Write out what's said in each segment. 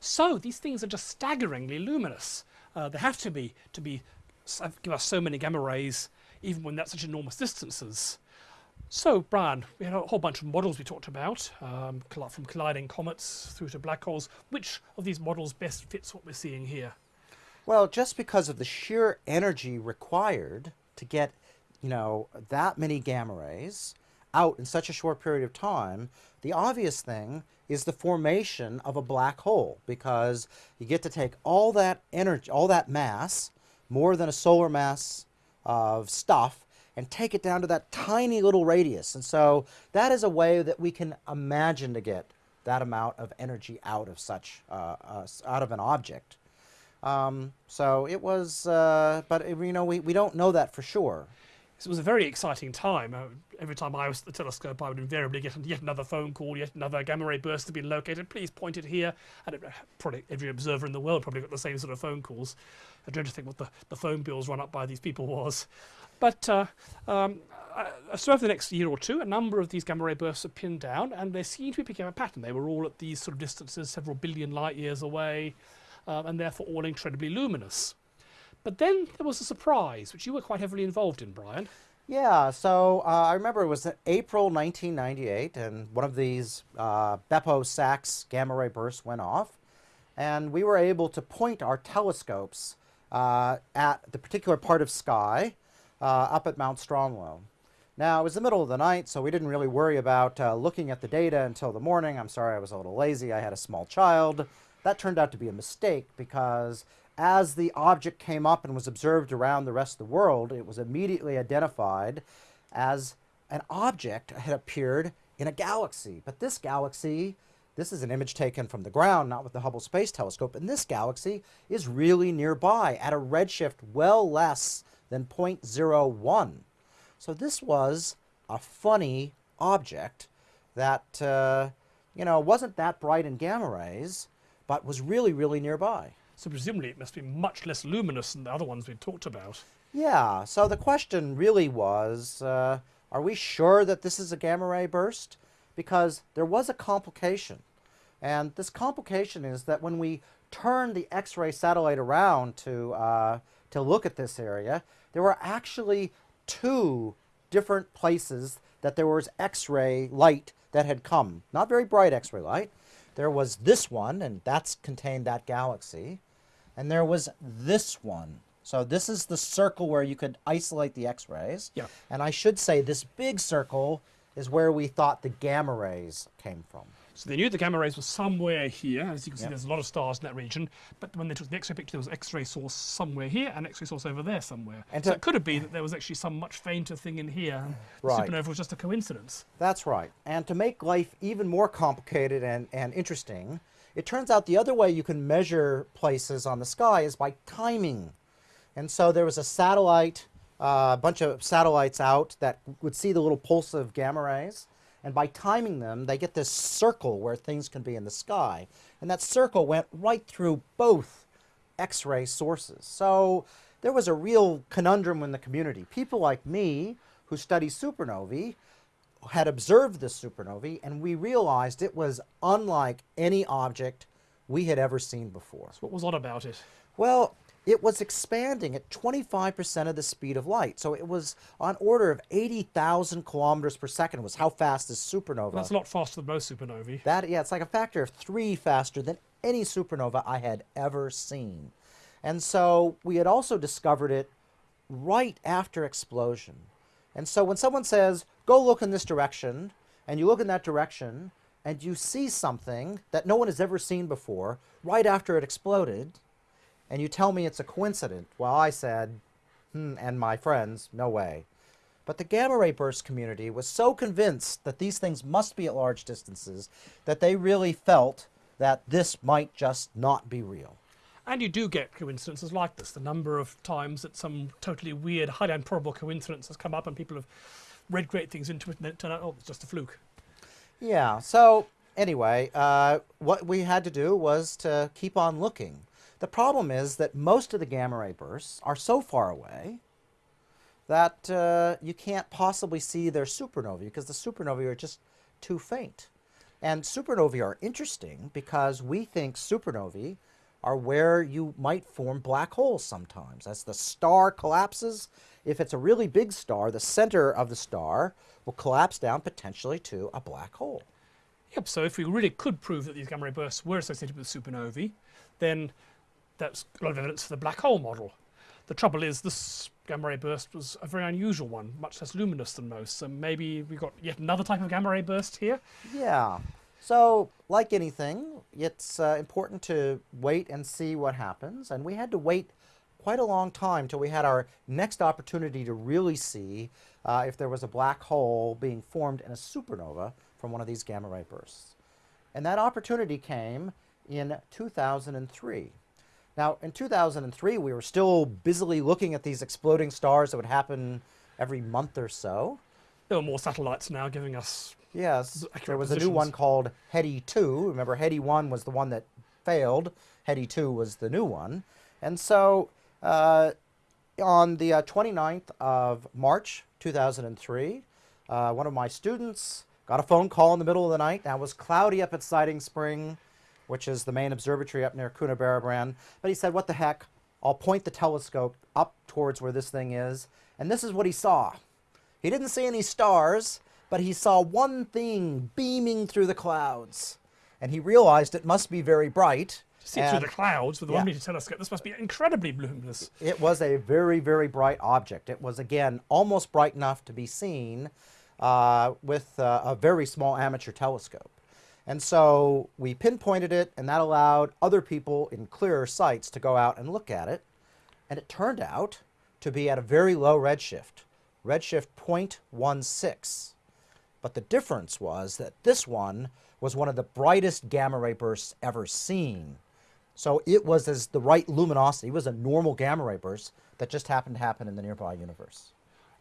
So these things are just staggeringly luminous. Uh, they have to be to be give us so many gamma rays, even when that's such enormous distances. So, Brian, we had a whole bunch of models we talked about, um, from colliding comets through to black holes. Which of these models best fits what we're seeing here? Well, just because of the sheer energy required to get, you know, that many gamma rays out in such a short period of time, the obvious thing is the formation of a black hole because you get to take all that energy, all that mass, more than a solar mass of stuff, and take it down to that tiny little radius. And so that is a way that we can imagine to get that amount of energy out of such, uh, uh, out of an object. Um, so it was, uh, but you know, we, we don't know that for sure. It was a very exciting time. Uh, every time I was at the telescope, I would invariably get yet another phone call, yet another gamma ray burst to be located. Please point it here. And it, probably every observer in the world probably got the same sort of phone calls. I dread to think what the, the phone bills run up by these people was. But uh, um, uh, so over the next year or two, a number of these gamma ray bursts are pinned down, and they seem to be picking up a pattern. They were all at these sort of distances, several billion light years away, um, and therefore all incredibly luminous. But then there was a surprise, which you were quite heavily involved in, Brian. Yeah, so uh, I remember it was April 1998, and one of these uh, BeppoSAX gamma ray bursts went off, and we were able to point our telescopes uh, at the particular part of sky uh, up at Mount Stromlo. Now, it was the middle of the night, so we didn't really worry about uh, looking at the data until the morning. I'm sorry, I was a little lazy. I had a small child. That turned out to be a mistake because as the object came up and was observed around the rest of the world, it was immediately identified as an object had appeared in a galaxy. But this galaxy, this is an image taken from the ground, not with the Hubble Space Telescope, and this galaxy is really nearby at a redshift well less than 0.01. So this was a funny object that, uh, you know, wasn't that bright in gamma rays, but was really, really nearby. So presumably it must be much less luminous than the other ones we talked about. Yeah, so the question really was, uh, are we sure that this is a gamma ray burst? Because there was a complication. And this complication is that when we turned the X-ray satellite around to, uh, to look at this area, there were actually two different places that there was X-ray light that had come. Not very bright X-ray light. There was this one, and that's contained that galaxy and there was this one. So this is the circle where you could isolate the X-rays. Yeah. And I should say this big circle is where we thought the gamma rays came from. So they knew the gamma rays were somewhere here. As you can see, yep. there's a lot of stars in that region. But when they took the X-ray picture, there was X-ray source somewhere here and X-ray source over there somewhere. And so it could have been that there was actually some much fainter thing in here. Right. supernova was just a coincidence. That's right. And to make life even more complicated and, and interesting, it turns out the other way you can measure places on the sky is by timing. And so there was a satellite, uh, a bunch of satellites out that would see the little pulse of gamma rays. And by timing them, they get this circle where things can be in the sky. And that circle went right through both X-ray sources. So there was a real conundrum in the community. People like me, who study supernovae, had observed this supernovae and we realized it was unlike any object we had ever seen before. So what was odd about it? Well, it was expanding at 25% of the speed of light. So it was on order of 80,000 kilometers per second was how fast this supernova. That's a lot faster than most supernovae. That, yeah, it's like a factor of three faster than any supernova I had ever seen. And so we had also discovered it right after explosion. And so when someone says, go look in this direction, and you look in that direction, and you see something that no one has ever seen before right after it exploded, and you tell me it's a coincidence, well, I said, hmm, and my friends, no way. But the gamma ray burst community was so convinced that these things must be at large distances that they really felt that this might just not be real. And you do get coincidences like this. The number of times that some totally weird, highly improbable coincidence has come up and people have read great things into it and then turn out, oh, it's just a fluke. Yeah, so anyway, uh, what we had to do was to keep on looking. The problem is that most of the gamma ray bursts are so far away that uh, you can't possibly see their supernovae because the supernovae are just too faint. And supernovae are interesting because we think supernovae are where you might form black holes sometimes. As the star collapses, if it's a really big star, the center of the star will collapse down potentially to a black hole. Yep, so if we really could prove that these gamma ray bursts were associated with supernovae, then that's a lot of evidence for the black hole model. The trouble is this gamma ray burst was a very unusual one, much less luminous than most, so maybe we've got yet another type of gamma ray burst here. Yeah. So, like anything, it's uh, important to wait and see what happens. And we had to wait quite a long time till we had our next opportunity to really see uh, if there was a black hole being formed in a supernova from one of these gamma ray bursts. And that opportunity came in 2003. Now, in 2003, we were still busily looking at these exploding stars that would happen every month or so. There are more satellites now giving us Yes, there was a new one called HETE-2. Remember, HETE-1 was the one that failed. HETE-2 was the new one. And so uh, on the uh, 29th of March 2003, uh, one of my students got a phone call in the middle of the night. Now, it was cloudy up at Siding Spring, which is the main observatory up near Coonabarabran. But he said, what the heck, I'll point the telescope up towards where this thing is. And this is what he saw. He didn't see any stars, but he saw one thing beaming through the clouds. And he realized it must be very bright. to see through the clouds with a Yeah. one meter telescope. This must be incredibly luminous. It was a very, very bright object. It was, again, almost bright enough to be seen uh, with uh, a very small amateur telescope. And so we pinpointed it, and that allowed other people in clearer sights to go out and look at it. And it turned out to be at a very low redshift, redshift 0.16. But the difference was that this one was one of the brightest gamma ray bursts ever seen. So it was as the right luminosity. It was a normal gamma ray burst that just happened to happen in the nearby universe.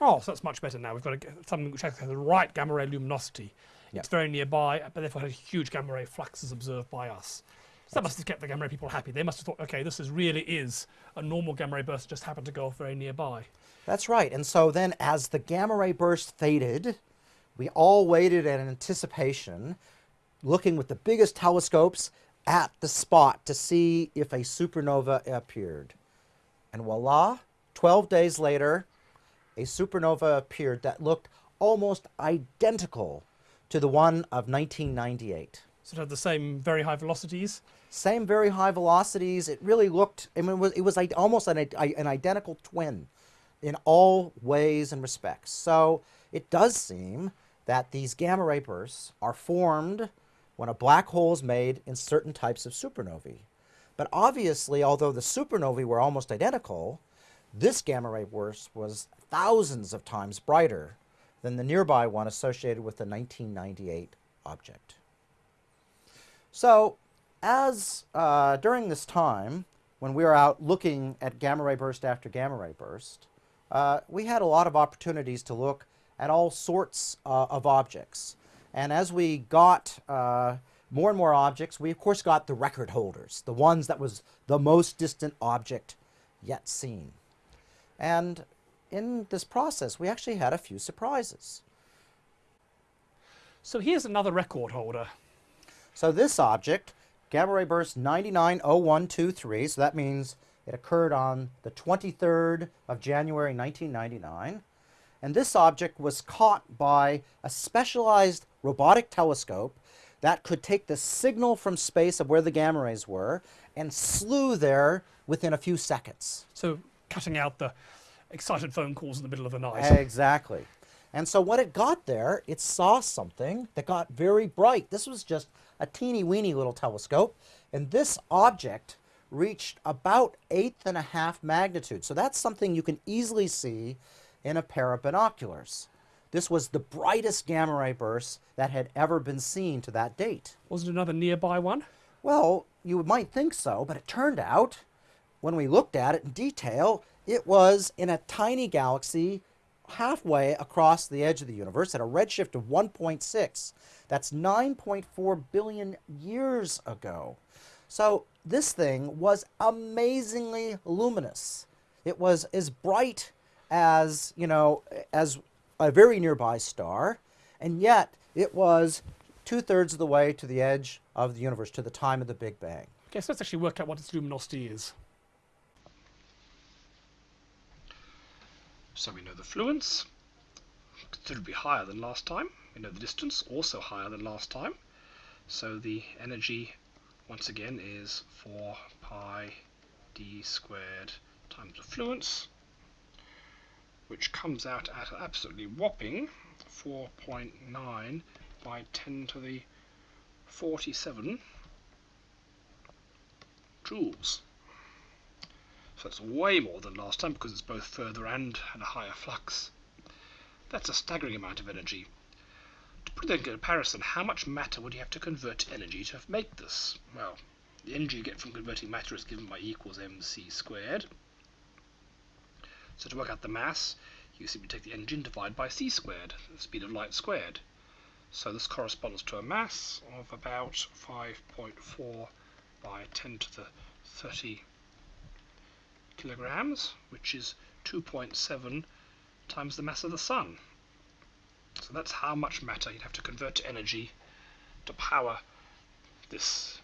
Oh, so that's much better now. We've got to get something which has the right gamma ray luminosity. Yeah. It's very nearby, but therefore has huge gamma ray fluxes observed by us. So that must have kept the gamma ray people happy. They must have thought, okay, this is really is a normal gamma ray burst, just happened to go off very nearby. That's right. And so then, as the gamma ray burst faded, we all waited in anticipation, looking with the biggest telescopes at the spot to see if a supernova appeared. And voila, 12 days later, a supernova appeared that looked almost identical to the one of 1998. So it had the same very high velocities. Same very high velocities. It really looked, I mean, it was, it was like almost an, an identical twin in all ways and respects. So it does seem that these gamma ray bursts are formed when a black hole is made in certain types of supernovae. But obviously, although the supernovae were almost identical, this gamma ray burst was thousands of times brighter than the nearby one associated with the 1998 object. So, as uh, during this time, when we were out looking at gamma ray burst after gamma ray burst, uh, we had a lot of opportunities to look at all sorts uh, of objects. And as we got uh, more and more objects, we of course got the record holders, the ones that was the most distant object yet seen. And in this process, we actually had a few surprises. So here's another record holder. So this object, gamma ray burst 990123, so that means it occurred on the 23rd of January 1999. And this object was caught by a specialized robotic telescope that could take the signal from space of where the gamma rays were and slew there within a few seconds. So cutting out the excited phone calls in the middle of the night. Exactly. And so when it got there, it saw something that got very bright. This was just a teeny weeny little telescope, and this object reached about eighth and a half magnitude. So that's something you can easily see in a pair of binoculars. This was the brightest gamma ray burst that had ever been seen to that date. Wasn't another nearby one? Well, you might think so, but it turned out, when we looked at it in detail, it was in a tiny galaxy halfway across the edge of the universe at a redshift of 1.6. That's 9.4 billion years ago. So this thing was amazingly luminous. It was as bright as, you know, as a very nearby star, and yet it was two thirds of the way to the edge of the universe, to the time of the Big Bang. Okay, so let's actually work out what its luminosity is. So we know the fluence, considerably higher than last time. We know the distance, also higher than last time. So the energy, once again, is 4 pi d squared times the fluence, which comes out at an absolutely whopping 4.9 by 10 to the 47 joules. So it's way more than last time because it's both further and at a higher flux. That's a staggering amount of energy. To put that in comparison, how much matter would you have to convert to energy to make this? Well, the energy you get from converting matter is given by E equals mc squared. So to work out the mass, you simply take the energy divided by c squared, the speed of light squared. So this corresponds to a mass of about 5.4 by 10 to the 30 kilograms, which is 2.7 times the mass of the Sun. So that's how much matter you'd have to convert to energy to power this